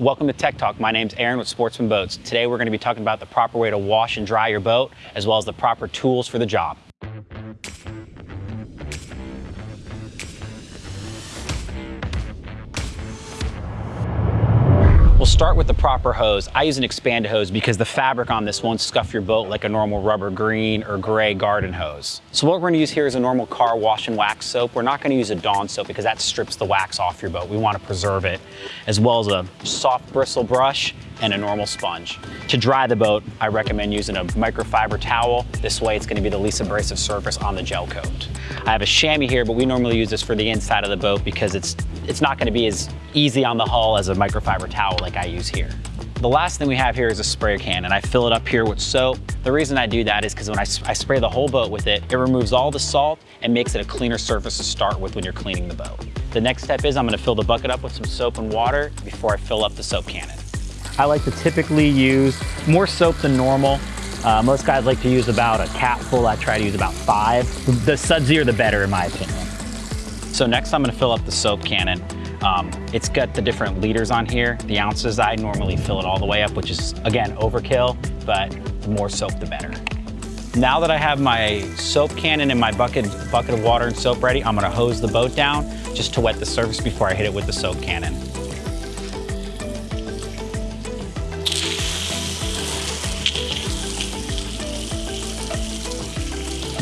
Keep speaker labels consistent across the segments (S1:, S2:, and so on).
S1: Welcome to Tech Talk. My name's Aaron with Sportsman Boats. Today we're going to be talking about the proper way to wash and dry your boat, as well as the proper tools for the job. Start with the proper hose. I use an expanded hose because the fabric on this won't scuff your boat like a normal rubber green or gray garden hose. So what we're gonna use here is a normal car wash and wax soap. We're not gonna use a Dawn soap because that strips the wax off your boat. We wanna preserve it, as well as a soft bristle brush and a normal sponge. To dry the boat, I recommend using a microfiber towel. This way it's gonna be the least abrasive surface on the gel coat. I have a chamois here, but we normally use this for the inside of the boat because it's, it's not gonna be as easy on the hull as a microfiber towel like use here. The last thing we have here is a spray can and I fill it up here with soap. The reason I do that is because when I, I, spray the whole boat with it, it removes all the salt and makes it a cleaner surface to start with when you're cleaning the boat. The next step is I'm gonna fill the bucket up with some soap and water before I fill up the soap cannon. I like to typically use more soap than normal. Uh, most guys like to use about a cap full. I try to use about five. The sudsier the better in my opinion. So next I'm gonna fill up the soap cannon. Um, it's got the different liters on here. The ounces, I normally fill it all the way up, which is again, overkill, but the more soap, the better. Now that I have my soap cannon and my bucket, bucket of water and soap ready, I'm gonna hose the boat down just to wet the surface before I hit it with the soap cannon.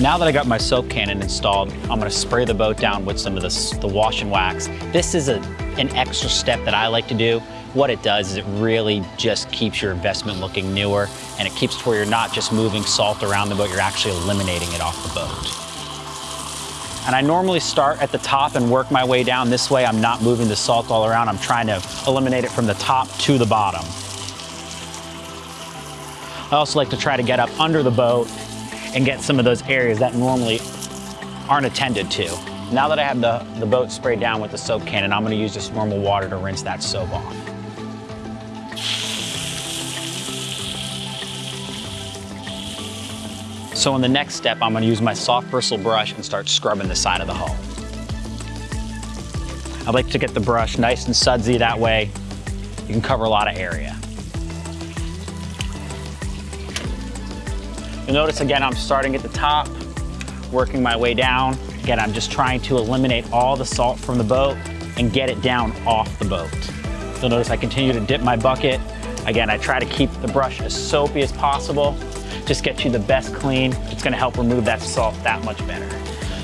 S1: Now that I got my soap cannon installed, I'm gonna spray the boat down with some of this, the wash and wax. This is a, an extra step that I like to do. What it does is it really just keeps your investment looking newer and it keeps to where you're not just moving salt around the boat, you're actually eliminating it off the boat. And I normally start at the top and work my way down. This way I'm not moving the salt all around. I'm trying to eliminate it from the top to the bottom. I also like to try to get up under the boat and get some of those areas that normally aren't attended to. Now that I have the, the boat sprayed down with the soap cannon, I'm gonna use just normal water to rinse that soap off. So in the next step, I'm gonna use my soft bristle brush and start scrubbing the side of the hull. I like to get the brush nice and sudsy that way. You can cover a lot of area. You'll notice again, I'm starting at the top, working my way down. Again, I'm just trying to eliminate all the salt from the boat and get it down off the boat. You'll notice I continue to dip my bucket. Again, I try to keep the brush as soapy as possible. Just get you the best clean. It's gonna help remove that salt that much better.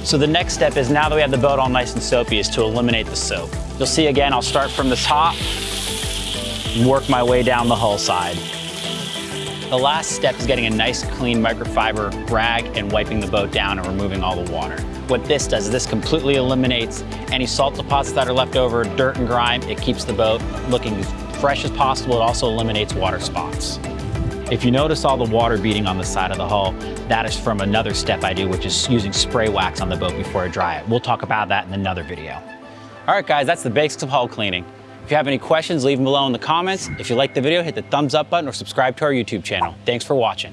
S1: So the next step is now that we have the boat all nice and soapy is to eliminate the soap. You'll see again, I'll start from the top work my way down the hull side. The last step is getting a nice clean microfiber rag and wiping the boat down and removing all the water. What this does is this completely eliminates any salt deposits that are left over, dirt and grime. It keeps the boat looking as fresh as possible. It also eliminates water spots. If you notice all the water beating on the side of the hull, that is from another step I do, which is using spray wax on the boat before I dry it. We'll talk about that in another video. All right, guys, that's the basics of hull cleaning. If you have any questions, leave them below in the comments. If you like the video, hit the thumbs up button or subscribe to our YouTube channel. Thanks for watching.